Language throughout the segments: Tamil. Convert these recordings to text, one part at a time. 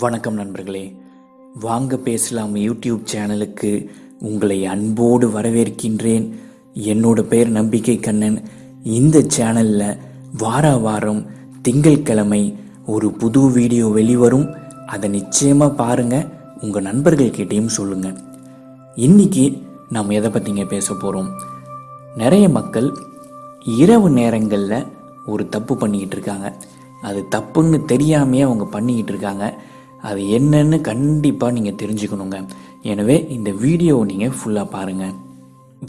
வணக்கம் நண்பர்களே. வாங்க பேசலாம் யூடியூப் சேனலுக்கு. உங்களை அன்போடு வரவேற்கின்றேன். என்னோட பேர் நம்பிக்கை கண்ணன். இந்த சேனலில் வார வாரம் திங்கட்கிழமை ஒரு புது வீடியோ வெளிவரும். அதை நிச்சயமாக பாருங்கள் உங்கள் நண்பர்கள்கிட்டையும் சொல்லுங்கள் இன்னைக்கு நாம் எதை பற்றிங்க பேச போகிறோம் நிறைய மக்கள் இரவு நேரங்களில் ஒரு தப்பு பண்ணிக்கிட்டு இருக்காங்க. அது தப்புன்னு தெரியாமையே அவங்க பண்ணிக்கிட்டு இருக்காங்க. அது என்னன்னு கண்டிப்பாக நீங்கள் தெரிஞ்சுக்கணுங்க. எனவே இந்த வீடியோவை நீங்கள் ஃபுல்லாக பாருங்கள்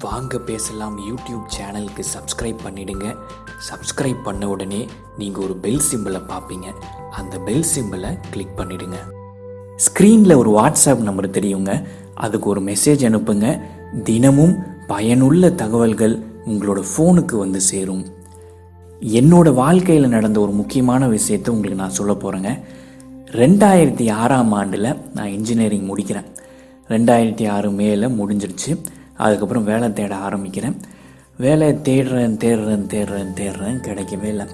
வாங்க பேசலாம். யூடியூப் சேனலுக்கு சப்ஸ்கிரைப் பண்ணிடுங்க. சப்ஸ்கிரைப் பண்ண உடனே நீங்கள் ஒரு பெல் சிம்பிளை பார்ப்பீங்க அந்த பெல் சிம்பிளை கிளிக் பண்ணிடுங்க. ஸ்க்ரீனில் ஒரு வாட்ஸ்அப் நம்பர் தெரியுங்க. அதுக்கு ஒரு மெசேஜ் அனுப்புங்க. தினமும் பயனுள்ள தகவல்கள் உங்களோட ஃபோனுக்கு வந்து சேரும். என்னோட வாழ்க்கையில் நடந்த ஒரு முக்கியமான விஷயத்தை உங்களுக்கு நான் சொல்ல போகிறேங்க ரெண்டாயிரத்தி ஆறாம் ஆண்டில் நான் இன்ஜினியரிங் முடிக்கிறேன். ரெண்டாயிரத்தி ஆறு மேலே முடிஞ்சிடுச்சு அதுக்கப்புறம் வேலை தேட ஆரம்பிக்கிறேன். வேலை தேடுறேன் தேடுறேன் தேடுறேன் தேடுறேன் கிடைக்கவே இல்லை.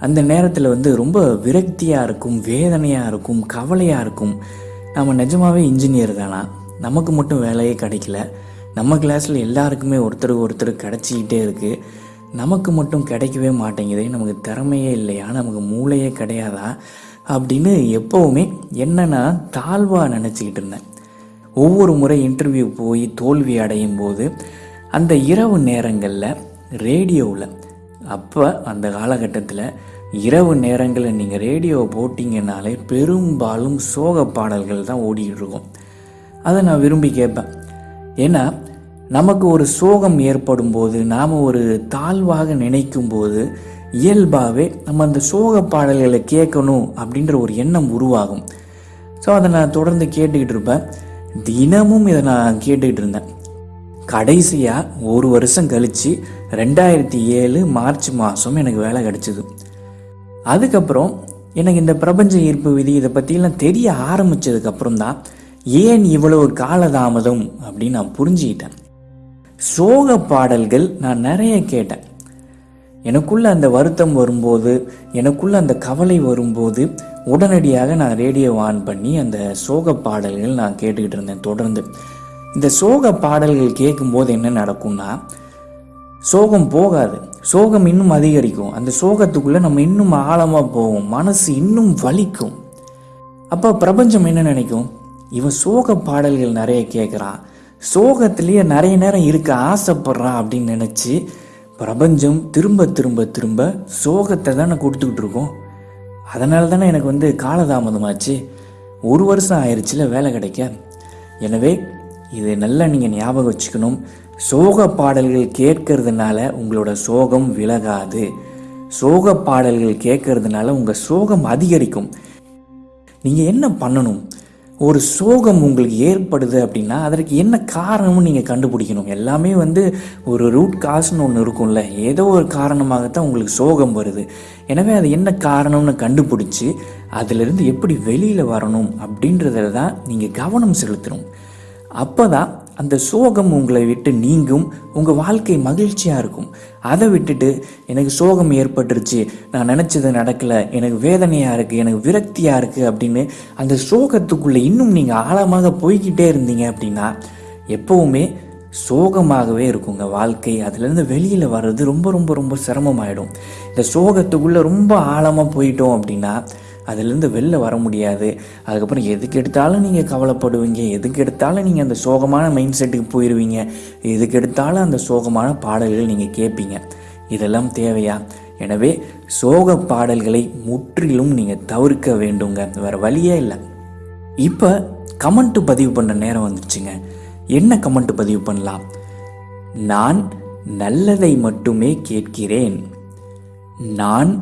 அந்த நேரத்தில் வந்து ரொம்ப விரக்தியாக இருக்கும் வேதனையாக இருக்கும் கவலையாக இருக்கும். நம்ம நிஜமாகவே இன்ஜினியர் தானா? நமக்கு மட்டும் வேலையே கிடைக்கல. நம்ம கிளாஸில் எல்லாருக்குமே ஒருத்தருக்கு ஒருத்தர் கிடச்சிக்கிட்டே இருக்குது நமக்கு மட்டும் கிடைக்கவே மாட்டேங்குது. நமக்கு திறமையே இல்லையா? நமக்கு மூளையே கிடையாதா? அப்படின்னு எப்போவுமே என்னன்னா தாழ்வாக நினச்சிக்கிட்டு இருந்தேன். ஒவ்வொரு முறை இன்டர்வியூ போய் தோல்வி அடையும் போது அந்த இரவு நேரங்களில் ரேடியோவில் அப்போ அந்த காலகட்டத்தில் இரவு நேரங்களில் நீங்கள் ரேடியோ போட்டிங்கனாலே பெரும்பாலும் சோக பாடல்கள் தான் ஓடிக்கிட்டு இருக்கும். அதை நான் விரும்பி கேட்பேன். ஏன்னா நமக்கு ஒரு சோகம் ஏற்படும் போது நாம் ஒரு தாழ்வாக நினைக்கும் போது இயல்பாகவே நம்ம அந்த சோக பாடல்களை கேட்கணும் அப்படின்ற ஒரு எண்ணம் உருவாகும். ஸோ அதை நான் தொடர்ந்து கேட்டுக்கிட்டு இருப்பேன். தினமும் இதை நான் கேட்டுக்கிட்டு இருந்தேன். கடைசியாக ஒரு வருஷம் கழித்து ரெண்டாயிரத்தி ஏழு மார்ச் மாதம் எனக்கு வேலை கிடச்சிது. அதுக்கப்புறம் எனக்கு இந்த பிரபஞ்ச ஈர்ப்பு விதி இதை பற்றிலாம் தெரிய ஆரம்பித்ததுக்கப்புறம் தான் ஏன் இவ்வளவு காலதாமதம் அப்படின்னு நான் புரிஞ்சுக்கிட்டேன். சோக பாடல்கள் நான் நிறைய கேட்டேன். எனக்குள்ள அந்த வருத்தம் வரும்போது எனக்குள்ள அந்த கவலை வரும்போது உடனடியாக நான் ரேடியோ ஆன் பண்ணி அந்த சோக பாடல்கள் நான் கேட்டுக்கிட்டு இருந்தேன் தொடர்ந்து. இந்த சோக பாடல்கள் கேட்கும்போது என்ன நடக்கும்னா சோகம் போகாது. சோகம் இன்னும் அதிகரிக்கும். அந்த சோகத்துக்குள்ள நம்ம இன்னும் ஆழமாக போவோம். மனசு இன்னும் வலிக்கும். அப்போ பிரபஞ்சம் என்ன நினைக்கும்? இவன் சோக பாடல்கள் நிறைய கேட்குறான் சோகத்திலேயே நிறைய நேரம் இருக்க ஆசைப்படுறான் அப்படின்னு நினச்சி பிரபஞ்சம் திரும்ப திரும்ப திரும்ப சோகத்தை தானே கொடுத்துக்கிட்டு இருக்கோம். அதனால தானே எனக்கு வந்து காலதாமதமாச்சு. ஒரு வருஷம் ஆயிடுச்சுல வேலை கிடைக்க. எனவே இதை நல்லா நீங்கள் ஞாபகம் வச்சுக்கணும். சோக பாடல்கள் கேட்கறதுனால உங்களோட சோகம் விலகாது. சோக பாடல்கள் கேட்கறதுனால உங்கள் சோகம் அதிகரிக்கும். நீங்கள் என்ன பண்ணணும்? ஒரு சோகம் உங்களுக்கு ஏற்படுது அப்படின்னா அதற்கு என்ன காரணம்னு நீங்கள் கண்டுபிடிக்கணும்? எல்லாமே வந்து ஒரு ரூட் காசுன்னு ஒன்று இருக்கும்ல. ஏதோ ஒரு காரணமாகத்தான் உங்களுக்கு சோகம் வருது. எனவே அது என்ன காரணம்னு கண்டுபிடிச்சி அதிலிருந்து எப்படி வெளியில் வரணும் அப்படின்றதில் தான் நீங்கள் கவனம் செலுத்தணும். அப்போ தான் அந்த சோகம் உங்களை விட்டு நீங்கும் உங்கள் வாழ்க்கை மகிழ்ச்சியாக இருக்கும். அதை விட்டுட்டு எனக்கு சோகம் ஏற்பட்டுருச்சு நான் நினச்சது நடக்கலை எனக்கு வேதனையாக இருக்குது எனக்கு விரக்தியாக இருக்குது அப்படின்னு அந்த சோகத்துக்குள்ளே இன்னும் நீங்கள் ஆழமாக போய்கிட்டே இருந்தீங்க அப்படின்னா எப்போவுமே சோகமாகவே இருக்குங்க வாழ்க்கை. அதுலேருந்து வெளியில் வர்றது ரொம்ப ரொம்ப ரொம்ப சிரமமாயிடும். இந்த சோகத்துக்குள்ளே ரொம்ப ஆழமாக போயிட்டோம் அப்படின்னா அதுலேருந்து வெளில வர முடியாது. அதுக்கப்புறம் எதுக்கு எடுத்தாலும் நீங்கள் கவலைப்படுவீங்க. எதுக்கு எடுத்தாலும் நீங்கள் அந்த சோகமான மைண்ட் செட்டுக்கு போயிடுவீங்க எதுக்கு எடுத்தாலும் அந்த சோகமான பாடல்கள் நீங்கள் கேட்பீங்க. இதெல்லாம் தேவையா? எனவே சோக பாடல்களை முற்றிலும் நீங்கள் தவிர்க்க வேண்டுங்க. வேறு வழியே இல்லை. இப்போ கமெண்ட் பதிவு பண்ண நேரம் வந்துச்சுங்க என்ன கமெண்ட் பதிவு பண்ணலாம்? நான் நல்லதை மட்டுமே கேட்கிறேன். நான்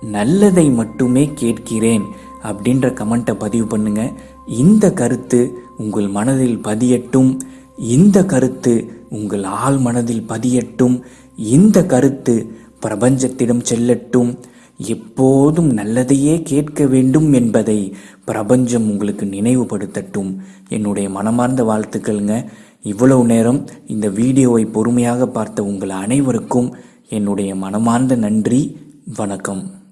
நல்லதை மட்டுமே கேட்கிறேன் அப்படின்ற கமெண்ட்டை பதிவு பண்ணுங்க. இந்த கருத்து உங்கள் மனதில் பதியட்டும். இந்த கருத்து உங்கள் ஆள் மனதில் பதியட்டும். இந்த கருத்து பிரபஞ்சத்திடம் செல்லட்டும். எப்போதும் நல்லதையே கேட்க வேண்டும் என்பதை பிரபஞ்சம் உங்களுக்கு நினைவுபடுத்தட்டும். என்னுடைய மனமார்ந்த வாழ்த்துக்கள்ங்க. இவ்வளவு நேரம் இந்த வீடியோவை பொறுமையாக பார்த்த உங்கள் அனைவருக்கும் என்னுடைய மனமார்ந்த நன்றி. வணக்கம்.